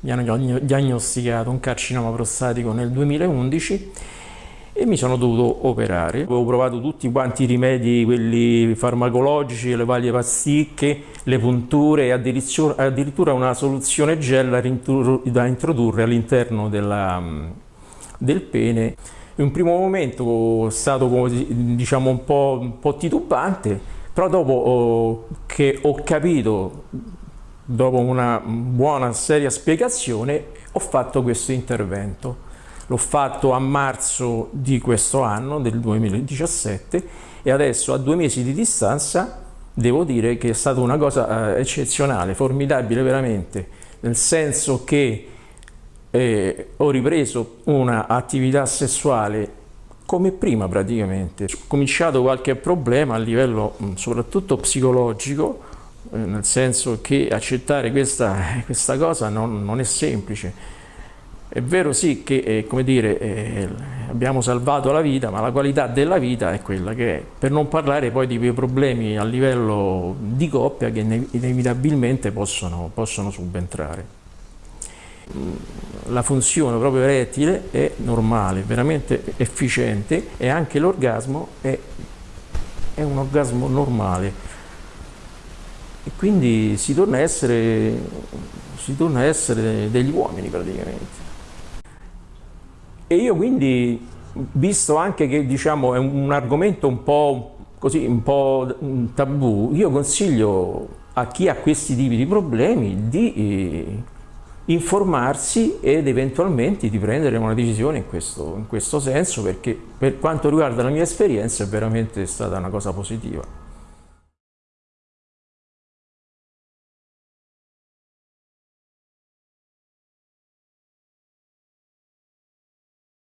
mi hanno diagnosticato un carcinoma prostatico nel 2011 e mi sono dovuto operare. Avevo provato tutti quanti i rimedi, quelli farmacologici, le varie pasticche, le punture e addirittura una soluzione gel da introdurre all'interno del pene. In un primo momento è stato diciamo, un, po', un po' titubante, però dopo che ho capito, dopo una buona seria spiegazione, ho fatto questo intervento. L'ho fatto a marzo di questo anno, del 2017, e adesso a due mesi di distanza devo dire che è stata una cosa eh, eccezionale, formidabile veramente, nel senso che eh, ho ripreso un'attività sessuale come prima praticamente. Ho cominciato qualche problema a livello soprattutto psicologico, nel senso che accettare questa, questa cosa non, non è semplice. È vero sì che eh, come dire, eh, abbiamo salvato la vita, ma la qualità della vita è quella che è, per non parlare poi di quei problemi a livello di coppia che inevitabilmente possono, possono subentrare. La funzione proprio erettile è normale, veramente efficiente e anche l'orgasmo è, è un orgasmo normale e quindi si torna a essere, torna a essere degli uomini praticamente. E io quindi, visto anche che diciamo, è un argomento un po' così, un po' tabù, io consiglio a chi ha questi tipi di problemi di eh, informarsi ed eventualmente di prendere una decisione in questo, in questo senso perché per quanto riguarda la mia esperienza è veramente stata una cosa positiva.